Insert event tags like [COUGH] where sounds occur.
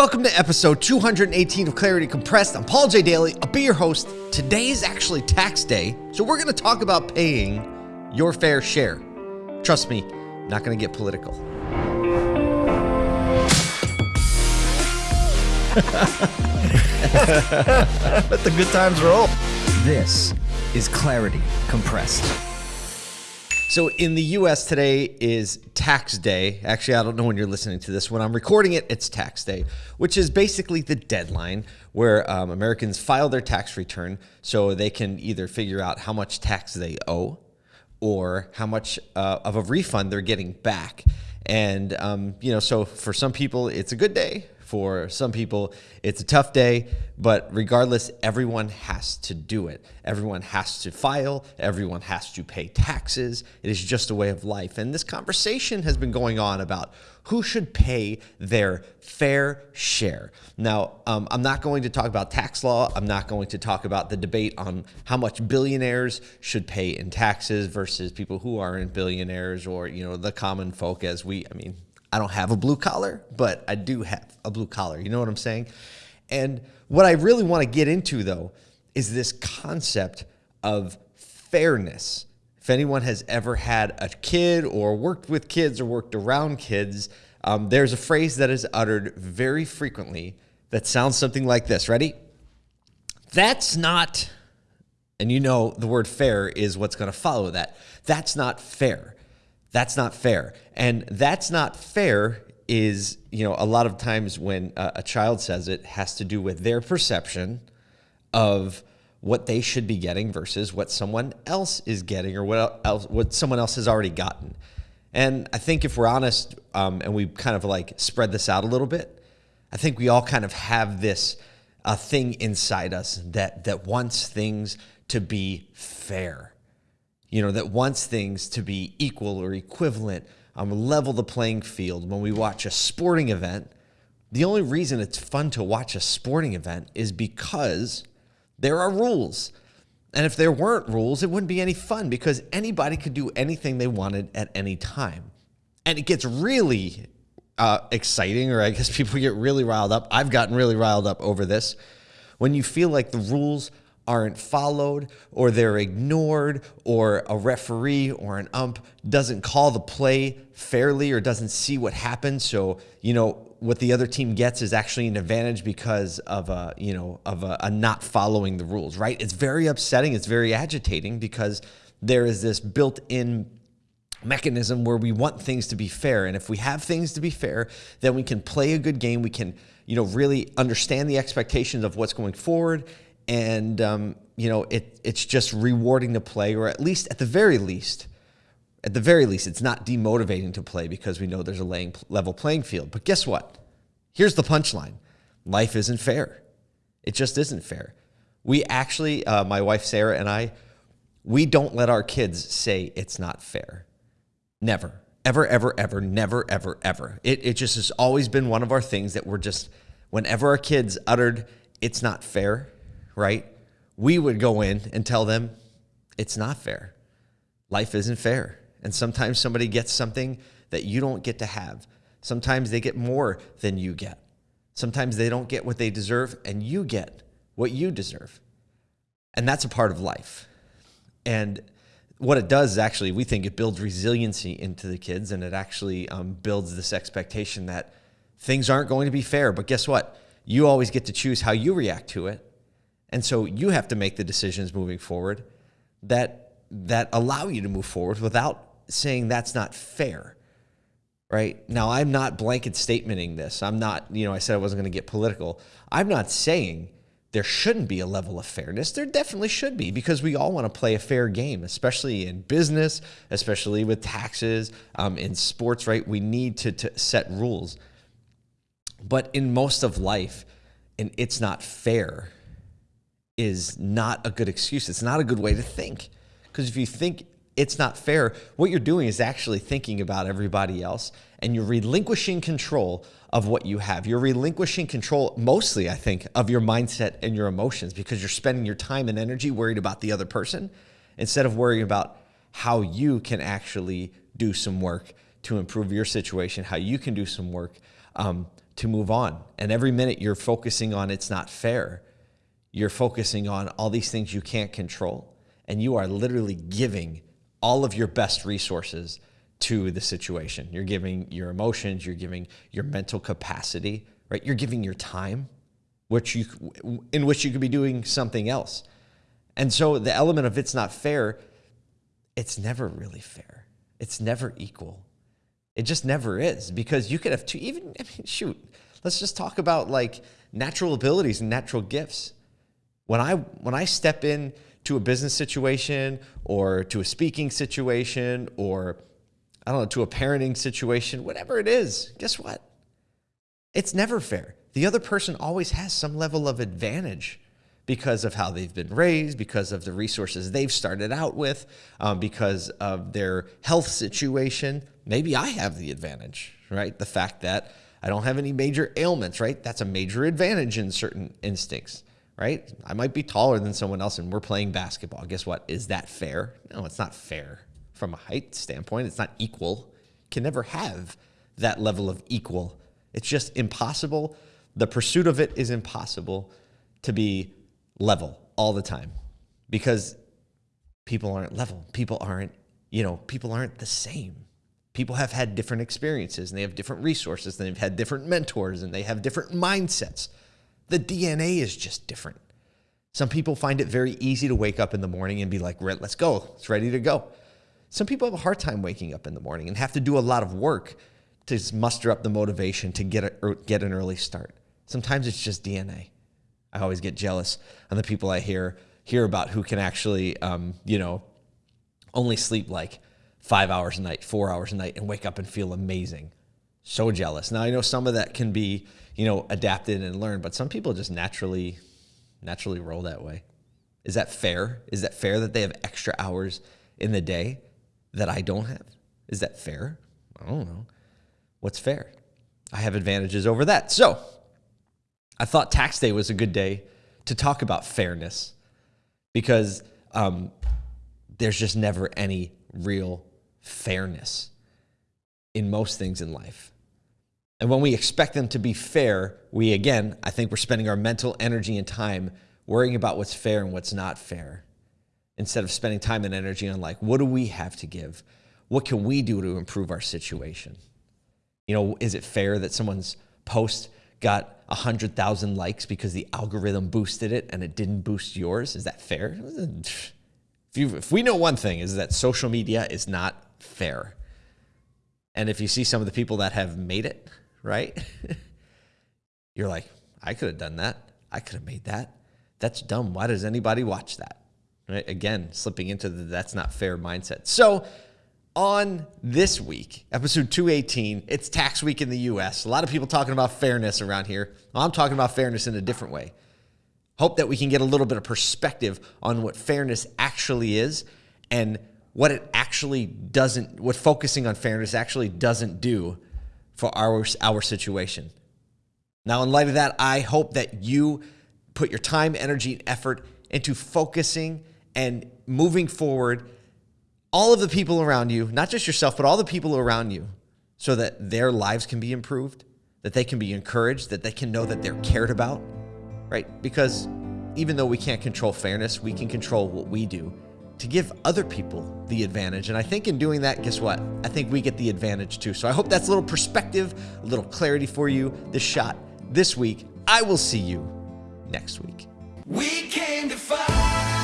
Welcome to episode 218 of Clarity Compressed. I'm Paul J. Daly. I'll be your host. Today is actually tax day, so we're going to talk about paying your fair share. Trust me, I'm not going to get political. [LAUGHS] Let the good times roll. This is Clarity Compressed. So in the US today is tax day. Actually, I don't know when you're listening to this. When I'm recording it, it's tax day, which is basically the deadline where um, Americans file their tax return so they can either figure out how much tax they owe or how much uh, of a refund they're getting back. And, um, you know, so for some people, it's a good day. For some people, it's a tough day, but regardless, everyone has to do it. Everyone has to file, everyone has to pay taxes. It is just a way of life. And this conversation has been going on about who should pay their fair share. Now, um, I'm not going to talk about tax law. I'm not going to talk about the debate on how much billionaires should pay in taxes versus people who aren't billionaires or, you know, the common folk as we, I mean, I don't have a blue collar, but I do have a blue collar. You know what I'm saying? And what I really want to get into, though, is this concept of fairness. If anyone has ever had a kid or worked with kids or worked around kids, um, there's a phrase that is uttered very frequently that sounds something like this. Ready? That's not, and you know the word fair is what's going to follow that. That's not fair. That's not fair. And that's not fair is, you know, a lot of times when a, a child says it has to do with their perception of what they should be getting versus what someone else is getting or what else what someone else has already gotten. And I think if we're honest um, and we kind of like spread this out a little bit, I think we all kind of have this a thing inside us that that wants things to be fair you know, that wants things to be equal or equivalent, um, level the playing field. When we watch a sporting event, the only reason it's fun to watch a sporting event is because there are rules. And if there weren't rules, it wouldn't be any fun because anybody could do anything they wanted at any time. And it gets really uh, exciting, or I guess [LAUGHS] people get really riled up. I've gotten really riled up over this. When you feel like the rules aren't followed or they're ignored or a referee or an ump doesn't call the play fairly or doesn't see what happened so you know what the other team gets is actually an advantage because of a you know of a, a not following the rules right? It's very upsetting. It's very agitating because there is this built-in mechanism where we want things to be fair. And if we have things to be fair then we can play a good game. We can you know really understand the expectations of what's going forward and um, you know it it's just rewarding to play, or at least at the very least, at the very least, it's not demotivating to play because we know there's a laying, level playing field. But guess what? Here's the punchline: life isn't fair. It just isn't fair. We actually, uh, my wife Sarah and I, we don't let our kids say it's not fair. Never, ever, ever, ever, never, ever, ever. It, it just has always been one of our things that we're just, whenever our kids uttered, it's not fair, right? We would go in and tell them it's not fair. Life isn't fair. And sometimes somebody gets something that you don't get to have. Sometimes they get more than you get. Sometimes they don't get what they deserve and you get what you deserve. And that's a part of life. And what it does is actually, we think it builds resiliency into the kids and it actually um, builds this expectation that things aren't going to be fair. But guess what? You always get to choose how you react to it. And so you have to make the decisions moving forward that that allow you to move forward without saying that's not fair. Right? Now I'm not blanket statementing this. I'm not, you know, I said I wasn't going to get political. I'm not saying there shouldn't be a level of fairness. There definitely should be because we all want to play a fair game, especially in business, especially with taxes, um, in sports, right? We need to, to set rules. But in most of life, and it's not fair, is not a good excuse. It's not a good way to think. Because if you think it's not fair, what you're doing is actually thinking about everybody else and you're relinquishing control of what you have. You're relinquishing control, mostly, I think, of your mindset and your emotions because you're spending your time and energy worried about the other person instead of worrying about how you can actually do some work to improve your situation, how you can do some work um, to move on. And every minute you're focusing on it's not fair, you're focusing on all these things you can't control. And you are literally giving all of your best resources to the situation. You're giving your emotions, you're giving your mental capacity, right? You're giving your time, which you in which you could be doing something else. And so the element of it's not fair, it's never really fair. It's never equal. It just never is because you could have two even I mean shoot, let's just talk about like natural abilities and natural gifts. When I when I step in to a business situation or to a speaking situation or I don't know, to a parenting situation, whatever it is, guess what? It's never fair. The other person always has some level of advantage because of how they've been raised, because of the resources they've started out with, um, because of their health situation. Maybe I have the advantage, right? The fact that I don't have any major ailments, right? That's a major advantage in certain instincts, right? I might be taller than someone else and we're playing basketball. Guess what? Is that fair? No, it's not fair from a height standpoint. It's not equal. Can never have that level of equal. It's just impossible. The pursuit of it is impossible to be level all the time because people aren't level. People aren't, you know, people aren't the same. People have had different experiences and they have different resources and they've had different mentors and they have different mindsets. The DNA is just different. Some people find it very easy to wake up in the morning and be like, let's go, it's ready to go. Some people have a hard time waking up in the morning and have to do a lot of work to muster up the motivation to get, a, get an early start. Sometimes it's just DNA. I always get jealous on the people I hear hear about who can actually, um, you know, only sleep like five hours a night, four hours a night, and wake up and feel amazing. So jealous. Now I know some of that can be, you know, adapted and learned, but some people just naturally, naturally roll that way. Is that fair? Is that fair that they have extra hours in the day that I don't have? Is that fair? I don't know. What's fair? I have advantages over that. So I thought tax day was a good day to talk about fairness because um, there's just never any real fairness in most things in life. And when we expect them to be fair, we again, I think we're spending our mental energy and time worrying about what's fair and what's not fair instead of spending time and energy on like, what do we have to give? What can we do to improve our situation? You know, is it fair that someone's post got 100,000 likes because the algorithm boosted it and it didn't boost yours. Is that fair? If, you, if we know one thing is that social media is not fair. And if you see some of the people that have made it, right? [LAUGHS] You're like, I could have done that. I could have made that. That's dumb. Why does anybody watch that? Right? Again, slipping into the that's not fair mindset. So on this week, episode 218. It's tax week in the US. A lot of people talking about fairness around here. I'm talking about fairness in a different way. Hope that we can get a little bit of perspective on what fairness actually is and what it actually doesn't, what focusing on fairness actually doesn't do for our, our situation. Now, in light of that, I hope that you put your time, energy, and effort into focusing and moving forward all of the people around you, not just yourself, but all the people around you, so that their lives can be improved, that they can be encouraged, that they can know that they're cared about, right? Because even though we can't control fairness, we can control what we do to give other people the advantage. And I think in doing that, guess what? I think we get the advantage too. So I hope that's a little perspective, a little clarity for you this shot this week. I will see you next week. We came to fight.